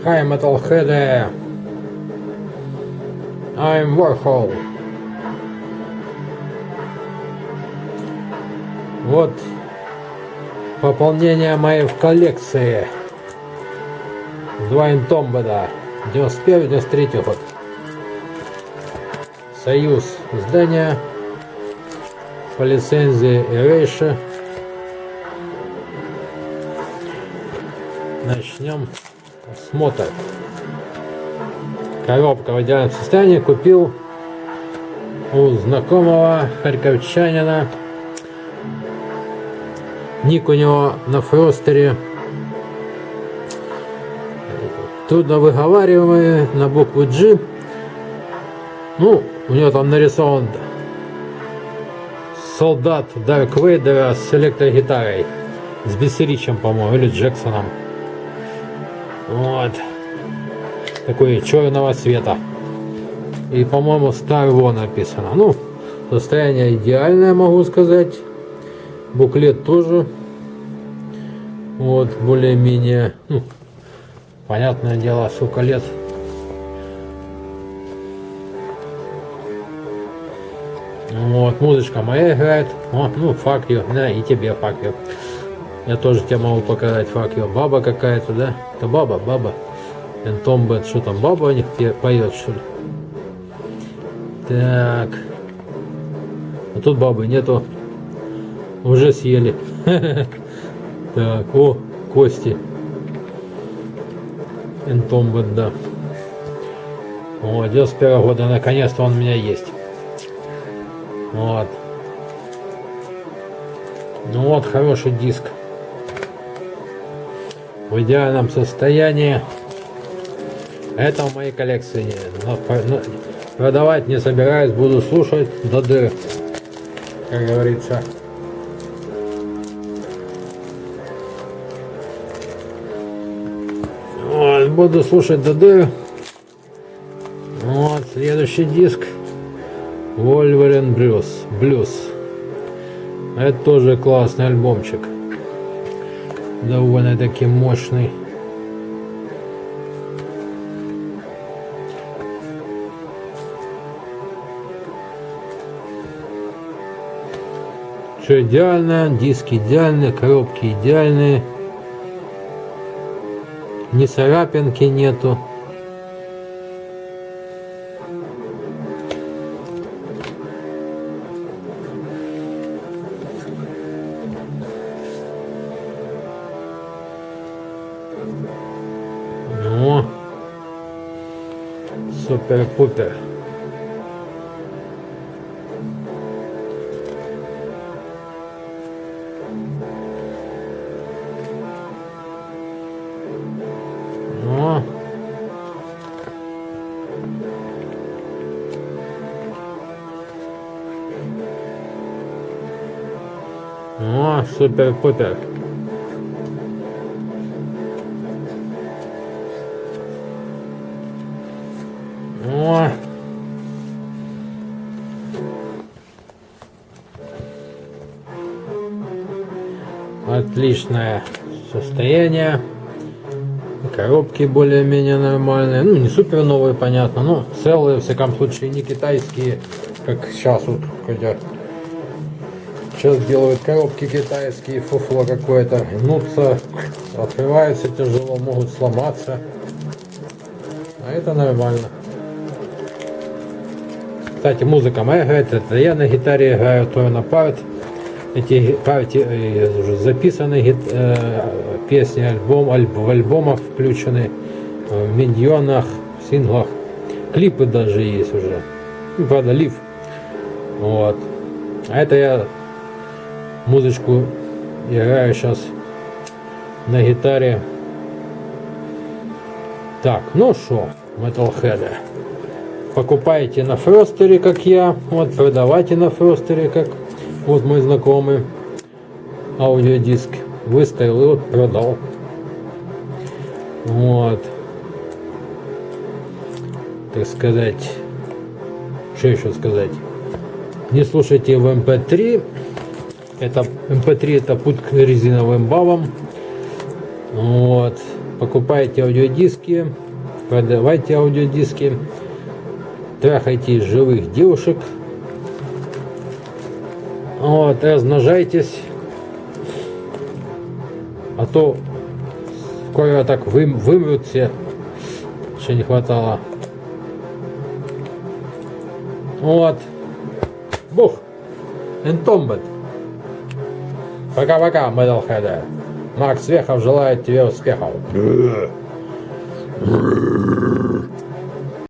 Hi Metalhead. I'm Warhol. Вот пополнение моей в коллекции. Два интомбеда. 91-93 год. Союз издания по лицензии Erasure. Начнем осмотр. Коробка в идеальном состоянии купил у знакомого харьковчанина. Ник у него на фростере. Трудно выговариваемый на букву G. Ну, у него там нарисован солдат Дарк Вейдера с электрогитарой. С Бессеричем, по-моему, или Джексоном. Вот. Такой черного цвета. И, по-моему, Star War написано. Ну, состояние идеальное, могу сказать. Буклет тоже. Вот, более-менее. Ну, понятное дело, сколько лет. Вот, музычка моя играет. О, ну, fuck yeah. Да, и тебе fuck yeah. Я тоже тебе могу показать fuck yeah. Баба какая-то, да? Это баба, баба. Entombed, что там, баба у них поет, что ли? Так. А тут бабы нету. Уже съели. Так, о, кости. Entombed, да. О, 91 года, наконец-то он у меня есть. Вот. Ну вот, хороший диск. В идеальном состоянии. Это в моей коллекции. Но, продавать не собираюсь, буду слушать до дыр, как говорится. Вот, буду слушать до дыр. Вот, следующий диск. Wolverine Blues. Blues. Это тоже классный альбомчик. Довольно таки мощный. Все идеально, диски идеальные, коробки идеальные. Ни царапинки нету. Ну, супер-пупер. Ну. О, супер-пупер. О. Отличное состояние. Коробки более-менее нормальные. Ну, не супер новые, понятно. Но целые, в всяком случае, не китайские, как сейчас вот хотя Сейчас делают коробки китайские, фуфло какое-то, гнутся, открываются тяжело, могут сломаться. А это нормально. Кстати, музыка моя играет, это я на гитаре играю, то на парт. Эти партии уже записаны э, песни, альбом, альб, в альбомах включены, в миньонах, в синглах. Клипы даже есть уже. Ну, правда, лив. Вот. А это я музычку играю сейчас на гитаре. Так, ну что, Metalhead. Покупайте на Фростере, как я. Вот, продавайте на Фростере, как вот мой знакомый. Аудиодиск выставил и вот продал. Вот. Так сказать. Что еще сказать? Не слушайте в MP3. Это MP3 это путь к резиновым бабам. Вот. покупайте аудиодиски, продавайте аудиодиски, трахайте живых девушек, вот, размножайтесь, а то скоро так вым, вымрут все, еще не хватало. Вот. Бух. Энтомбет. Пока-пока, Metalhead. Макс Вехов желает тебе успехов.